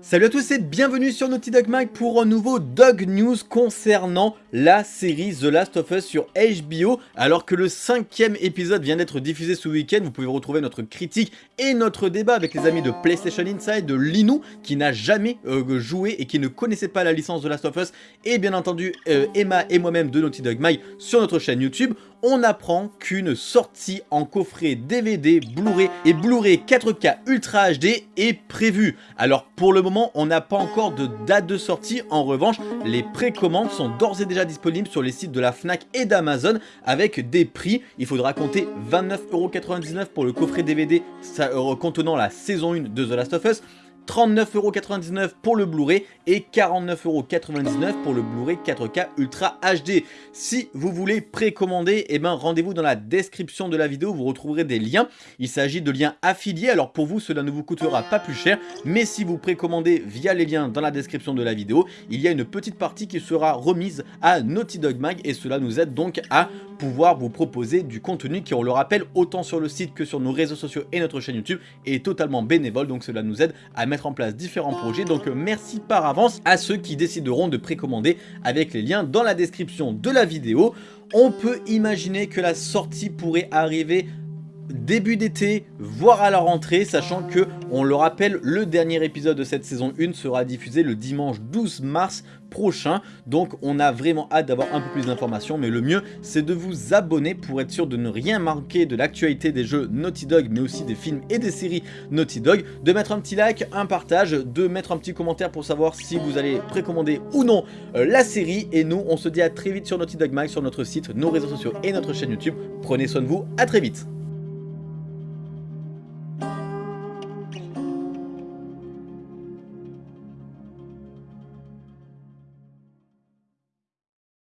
Salut à tous et bienvenue sur Naughty Dog Mag pour un nouveau Dog News concernant la série The Last of Us sur HBO. Alors que le cinquième épisode vient d'être diffusé ce week-end, vous pouvez retrouver notre critique et notre débat avec les amis de PlayStation Inside, de Linou, qui n'a jamais euh, joué et qui ne connaissait pas la licence The Last of Us, et bien entendu euh, Emma et moi-même de Naughty Dog Mag sur notre chaîne YouTube on apprend qu'une sortie en coffret DVD, Blu-ray et Blu-ray 4K Ultra HD est prévue. Alors pour le moment, on n'a pas encore de date de sortie. En revanche, les précommandes sont d'ores et déjà disponibles sur les sites de la FNAC et d'Amazon avec des prix. Il faudra compter 29,99€ pour le coffret DVD euh, contenant la saison 1 de The Last of Us, 39,99€ pour le Blu-ray et 49,99€ pour le Blu-ray 4K Ultra HD. Si vous voulez précommander, eh ben rendez-vous dans la description de la vidéo, vous retrouverez des liens. Il s'agit de liens affiliés, alors pour vous cela ne vous coûtera pas plus cher, mais si vous précommandez via les liens dans la description de la vidéo, il y a une petite partie qui sera remise à Naughty Dog Mag. Et cela nous aide donc à pouvoir vous proposer du contenu qui, on le rappelle, autant sur le site que sur nos réseaux sociaux et notre chaîne YouTube, est totalement bénévole, donc cela nous aide à mettre en place différents projets. Donc euh, merci par avance à ceux qui décideront de précommander avec les liens dans la description de la vidéo. On peut imaginer que la sortie pourrait arriver début d'été, voire à la rentrée, sachant que, on le rappelle, le dernier épisode de cette saison 1 sera diffusé le dimanche 12 mars prochain, donc on a vraiment hâte d'avoir un peu plus d'informations, mais le mieux c'est de vous abonner pour être sûr de ne rien manquer de l'actualité des jeux Naughty Dog, mais aussi des films et des séries Naughty Dog, de mettre un petit like, un partage, de mettre un petit commentaire pour savoir si vous allez précommander ou non euh, la série, et nous on se dit à très vite sur Naughty Dog Mag, sur notre site, nos réseaux sociaux et notre chaîne YouTube, prenez soin de vous, à très vite